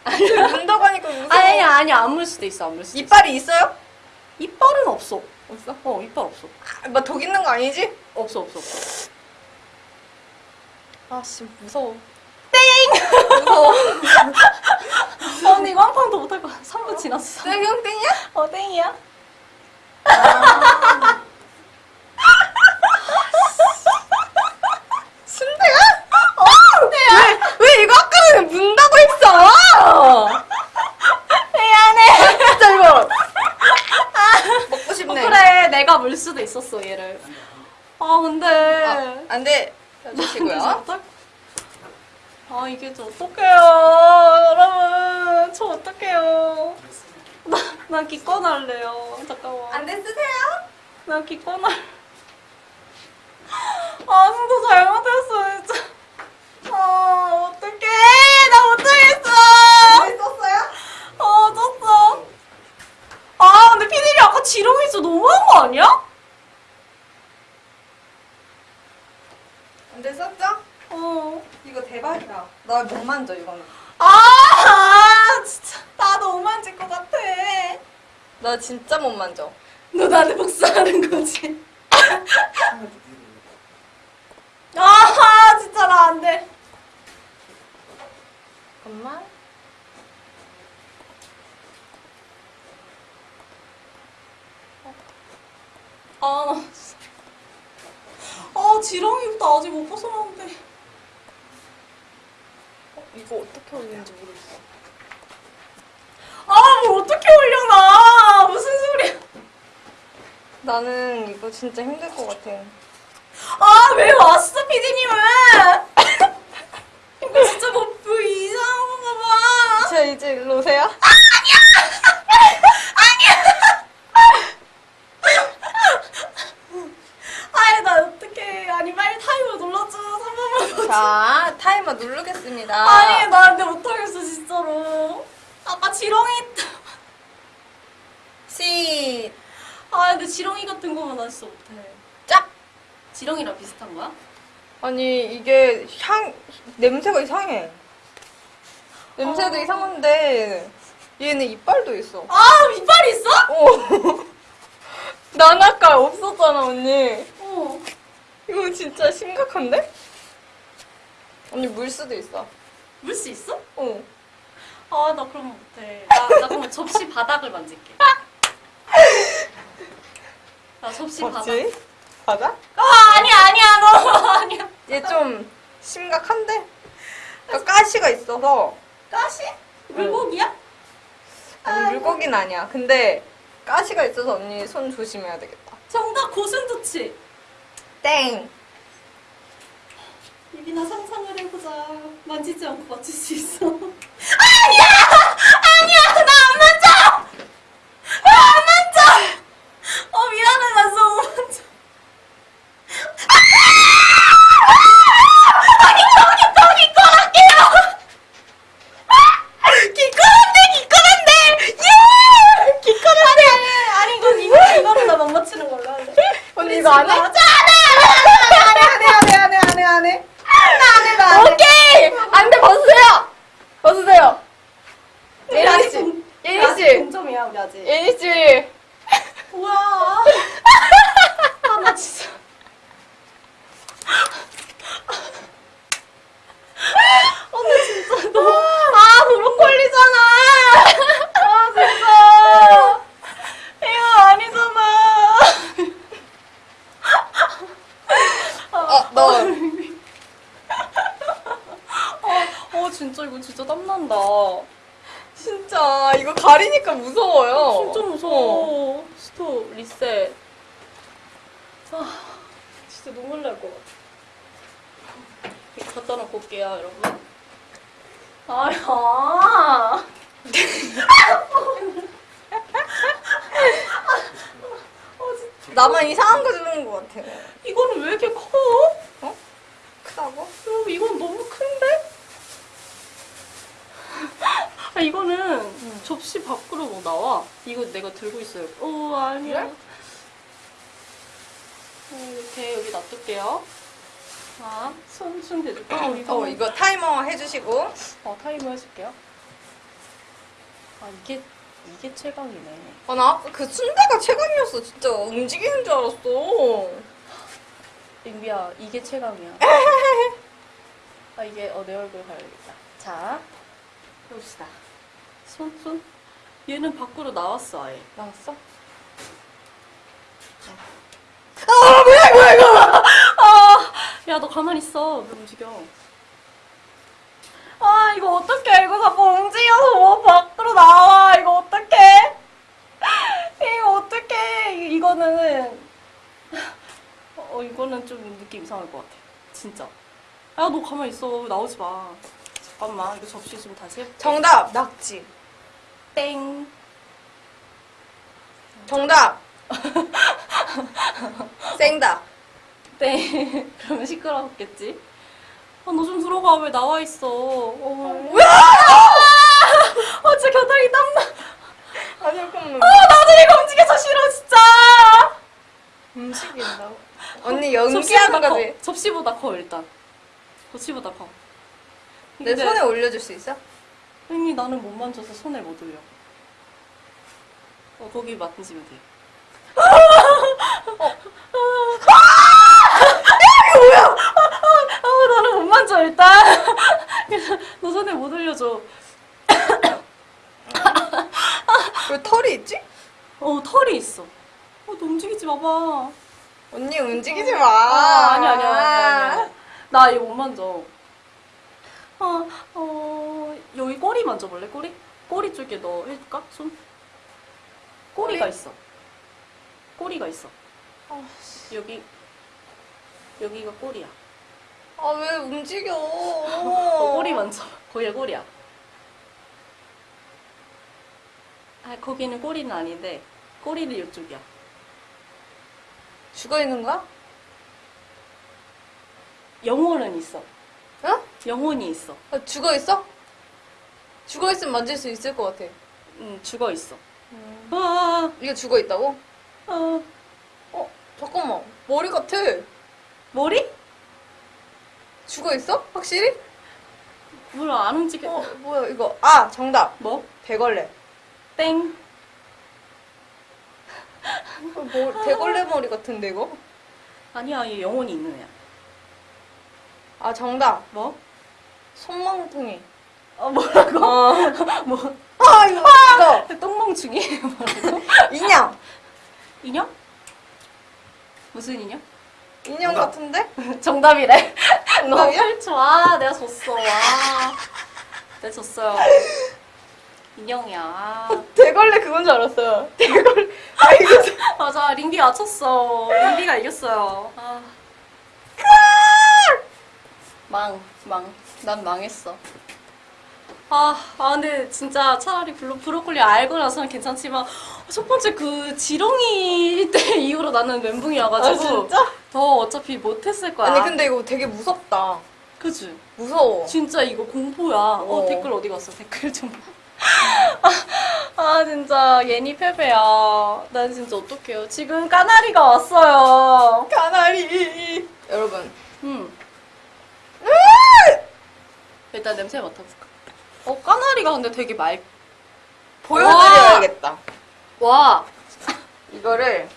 근데 문다고 하니까 무서워. 아니야, 아니야, 안물 수도 있어, 안 물 수도 있어. 이빨이 있어요? 이빨은 없어. 없어? 어, 이빨 없어. 막독 있는 거 아니지? 없어, 없어, 없어. 아씨 무서워. 무서워. 어, 근데 이거 한판더 못할 거야. 3분 지났어. 땡형 땡이야? 어, 땡이야. 순대야? 어! 왜, 왜 이거 아까는 문다고 했어? 미안해. 진짜 이거. 먹고 어, 싶네. 그래, 내가 물 수도 있었어, 얘를. 아, 근데. 아, 안 돼. 해주시고요. 어떡- 아, 이게 저 어떡해요. 여러분, 저 어떡해요. 나, 나 기권 할래요. 잠깐만. 안 돼, 쓰세요. 나 기권 할. 아, 진짜 잘못했어, 진짜. 아, 어떡해. 나 못하겠어. 안 썼어요? 어, 졌어. 아, 근데 피디님 아까 지렁이 진짜 너무한 거 아니야? 안 돼, 어. 이거 대박이다. 나 못 만져, 이거는. 아, 아, 진짜. 나도 못 만질 것 같아. 나 진짜 못 만져. 너 나한테 복수하는 거지? 아, 진짜 나 안 돼. 잠깐만. 아, 나 진짜. 아, 지렁이부터 아직 못 벗어나는데. 어, 이거 어떻게 올리는지 모르겠어. 아, 뭘 어떻게 올려놔. 무슨 소리야. 나는 이거 진짜 힘들 것 같아. 아, 왜 왔어, 피디님은? 이거 진짜 뭐, 뭐 이상한 건가 봐. 자, 이제 일로 오세요. 아이, 나 어떡해. 아니, 빨리 타이머 눌러줘. 3번만 자, 타이머 누르겠습니다. 아니, 나 근데 못하겠어, 진짜로. 아까 지렁이. 시, 아, 근데 지렁이 같은 거만 나 진짜 못해. 짝! 지렁이랑 비슷한 거야? 아니, 이게 향, 냄새가 이상해. 냄새도 어. 이상한데, 얘는 이빨도 있어. 아, 이빨이 있어? 어. 난 아까 없었잖아, 언니. 어. 이거 진짜 심각한데? 언니 물 수도 있어. 물 수 있어? 어. 아, 나 그럼 못해. 나, 나 그럼 접시 바닥을 만질게. 나 접시 바닥. 맞지? 바다? 아, 아니야, 아니야, 너 아니야. 얘 좀 심각한데? 그러니까 가시가 있어서 가시? 물고기야? 아니 물고기는 아니야. 근데 가시가 있어서 언니 손 조심해야 되겠다. 정답 고슴도치. 땡! 입이나 상상을 해보자. 만지지 않고 맞출 수 있어. 아니야! 아니야! 나 안 만져! 나 안 만져! 어, 미안해. 나 진짜 못 만져. 아니, 저기, 저기, 기권할게요! 기권한데, 기권한데! 예! 기권한데! 아니, 아니, 이거, 이거, 이거는 나 못 맞추는 걸로 할래. 언니 이거 안 해? 맞아! 안해 안해 안해 안해 안해 안해 나안해 나안해 오케이! 안돼 벗으세요 벗으세요 우리 예니 아직 씨 동- 예니 아직 씨 동점이야, 우리 아직. 예니 씨 뭐야. 아, 나 진짜. 언니 진짜 너무. 아, 브로콜리잖아. 아, 진짜. 이거 아니잖아. 어너 어, 진짜 이거 진짜 땀난다. 진짜 이거 가리니까 무서워요 진짜 무서워. 스톱, 리셋. 아, 진짜 눈물 날 것 같아. 이거 갖다 놓고 올게요, 여러분. 아야. 어, 진짜. 나만 이상한 거 주는 것 같아 이거는 왜 이렇게 커? 크다고? 여러분, 이건 너무 큰데? 아, 이거는 접시 밖으로 뭐 나와. 이거 내가 들고 있어요. 오, 아니야. 그래? 어, 이렇게 여기 놔둘게요. 자, 손, 손 대줄까? 어, 이거. 어 이거 타이머 해주시고 어, 타이머 해줄게요. 아, 이게, 이게 최강이네. 아 나 아까 그 순대가 최강이었어 진짜 움직이는 줄 알았어 링비야, 이게 최강이야. 아, 이게, 어, 내 얼굴 가야겠다. 자, 해봅시다. 손, 손. 얘는 밖으로 나왔어, 아예. 나왔어? 아, 뭐야, 뭐야, 이거! 아, 야, 너 가만히 있어. 왜 움직여? 아, 이거 어떡해. 이거 자꾸 움직여서 뭐 밖으로 나와. 이거 어떡해? 이거 어떡해. 이거는, 어, 이거는 좀 느낌 이상할 것 같아. 진짜. 야, 너 가만히 있어. 나오지 마. 잠깐만. 이거 접시 좀 다시 해볼게. 정답 낙지 땡. 정답. 생닭. 네. 그러면 시끄러웠겠지? 아, 너 좀 들어가. 왜 나와 있어? 어. 아, 진짜 겨드랑이 땀나. 아니 잠깐만. 아, 나도 이거 움직여서 싫어, 진짜. 움직인다고. 언니 연기하는 거지. 커. 접시보다 커, 일단. 접시보다 커. 내 손에 올려줄 수 있어? 형이 나는 못 만져서 손을 못 올려. 어, 거기 만지면 돼. 어. 이게 뭐야? 아, 나는 못 만져, 일단. 그래서 너 손에 못 올려줘. 왜 털이 있지? 어, 털이 있어. 어, 너 움직이지 마봐. 언니 움직이지 마. 아, 아니, 아니, 아니, 아니, 아니. 나 이거 못 만져. 어, 어, 여기 꼬리 만져볼래? 꼬리? 꼬리 쪽에 너 해줄까? 손? 꼬리가 꼬리? 있어. 꼬리가 있어. 아, 여기, 여기가 꼬리야. 아, 왜 움직여? 어, 꼬리 만져. 거기가 꼬리야. 아, 거기는 꼬리는 아닌데, 꼬리는 이쪽이야. 죽어 있는 거야? 영혼은 있어. 어? 영혼이 있어. 아, 죽어 있어? 죽어 있으면 만질 수 있을 것 같아. 응, 죽어 있어. 아, 이게 죽어 있다고? 아, 어, 잠깐만. 머리 같아. 머리? 죽어 있어? 확실히? 몰라, 안 움직여. 어, 뭐야, 이거. 아, 정답. 뭐? 대걸레. 땡. 어, 뭐, 대걸레 머리 같은데, 이거? 아니야, 얘 영혼이 있는 애야. 아, 정답. 뭐? 손망둥이. 어, 뭐라고? 어. 뭐? 아, 이거. 이거. 똥멍충이? 뭐라고? 인형. 인형? 무슨 인형? 인형 정답. 같은데? 정답이래. 너 정답이야? 8초. 아, 내가 졌어. 와. 내가 졌어요. 인형이야. 아. 대걸레 그건 줄 알았어요. 대걸레. 아, 이거. 맞아, 링비 맞췄어. 링비가 이겼어요. 아. 망, 망. 난 망했어. 아, 아, 근데 진짜 차라리 블로, 브로콜리 알고 나서는 괜찮지만, 첫 번째 그 지렁이 때 이후로 나는 멘붕이어가지고. 아, 진짜? 더 어차피 못했을 거야. 아니, 근데 이거 되게 무섭다. 그치? 무서워. 진짜 이거 공포야. 어, 어. 댓글 어디 갔어? 댓글 좀. 아, 아, 진짜 예니 패배야. 난 진짜 어떡해요. 지금 까나리가 왔어요. 가나리. 여러분. 음. 일단 냄새 맡아볼까? 어, 까나리가 근데 되게 맑. 보여드려야겠다. 와. 이거를.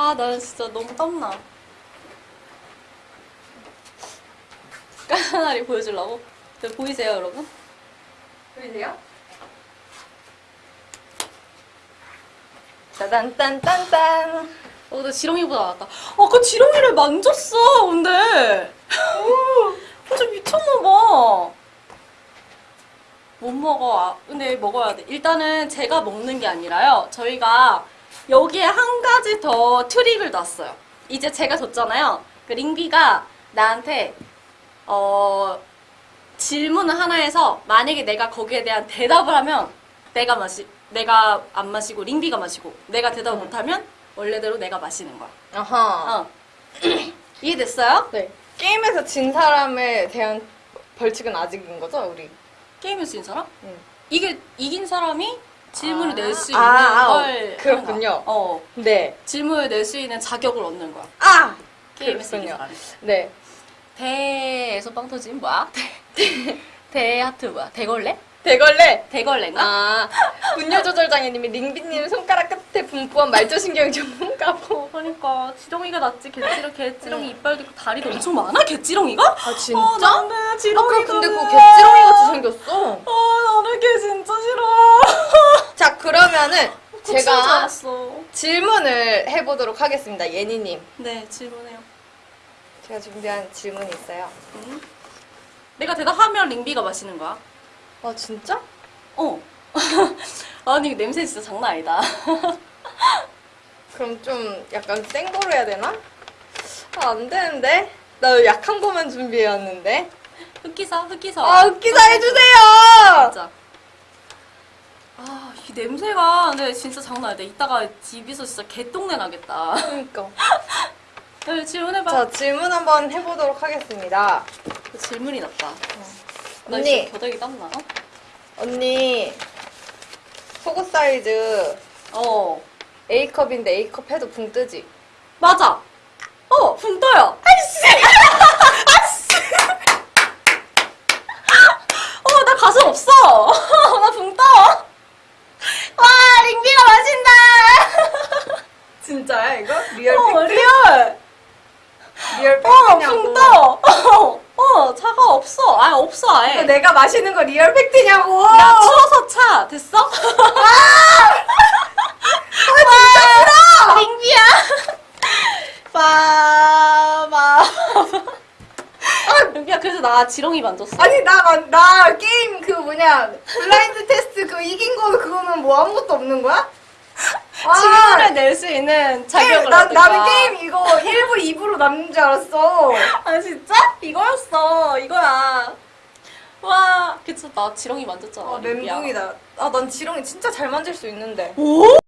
아, 나는 진짜 너무 땀나. 까나리 보여주려고? 저 보이세요, 여러분? 보이세요? 따단딴딴딴. 어, 근데 지렁이보다 낫다. 아, 그 지렁이를 만졌어, 근데. 어, 좀 미쳤나봐. 못 먹어. 아, 근데 먹어야 돼. 일단은 제가 먹는 게 아니라요. 저희가 여기에 한 가지 더 트릭을 놨어요. 이제 제가 줬잖아요. 그 링비가 나한테, 어, 질문을 하나 해서 만약에 내가 거기에 대한 대답을 하면 내가 마시, 내가 안 마시고 링비가 마시고 내가 대답을 응. 못하면 원래대로 내가 마시는 거야. 아하. 어. 이해됐어요? 네. 게임에서 진 사람에 대한 벌칙은 아직인 거죠, 우리? 게임에서 진 사람? 응. 이게 이긴 사람이 질문을 아. 낼수 아, 있는 아, 걸 어, 하는 그렇군요. 거야. 어. 네. 질문을 낼 수 있는 자격을 얻는 거야. 아! 게임에서 이긴 그렇군요. 사람이. 네. 대에서 빵 터진 뭐야? 대, 대 하트 뭐야? 대걸레? 대걸레. 대걸레인가? 아, 분뇨 조절 장애님이 링비님 손가락 끝에 분포한 말조신경 전문가고. 그러니까 지렁이가 낫지 개지렁 개지렁이 이빨도 있고 다리도 엄청 많아 개지렁이가? 아, 진짜? 어, 나는 아까 지렁이가 근데 그거 개찌렁이 같이 생겼어. 아 나는 개 진짜 그러면은 제가. 질문을 해보도록 하겠습니다. 예니님. 네 질문해요. 제가 준비한 질문이 있어요. 응? 내가 대답하면 링비가 마시는 거야. 아, 진짜? 어. 아니 냄새 진짜 장난 아니다. 그럼 좀 약간 센 거로 해야 되나? 아, 안 되는데? 나 약한 거만 준비해왔는데. 흑기사 흑기사. 아, 웃기사 해주세요! 진짜. 아, 이 냄새가 근데 진짜 장난 아니다. 이따가 집에서 진짜 개똥내 나겠다. 그러니까. 네, 질문해봐. 자, 질문 한번 해보도록 하겠습니다. 질문이 났다. 나 언니. 겨드랑이 땀나. 어? 언니, 속옷 사이즈 어, A컵인데 A컵 해도 붕 뜨지? 맞아. 어, 붕 떠요. 아이씨! 아이씨! 어, 나 가슴 없어. 나 붕 떠. 와, 링비가 마신다. 진짜야, 이거? 리얼 어, 팩트? 리얼. 리얼 어, 팩트냐고. 떠. 어, 어, 차가 없어. 아, 없어, 아예. 내가 마시는 거 리얼 팩트냐고! 나 추워서 차. 됐어? 아, 진짜 싫어! 링비야. 빠바. 링비야, 그래서 나 지렁이 만졌어. 아니, 나, 만- 나 게임 그 뭐냐, 블라인드 테스트 그 이긴 거 그거는 뭐 아무것도 없는 거야? 아, 칭호를 낼수 있는 자격을 나, 얻을 나는. 게임 이거 1부, 2부로 남는 줄 알았어. 아 진짜? 이거였어 이거야 와 그쵸 나 지렁이 만졌잖아 아, 링비야. 멘붕이다. 아, 난 지렁이 진짜 잘 만질 수 있는데. 오?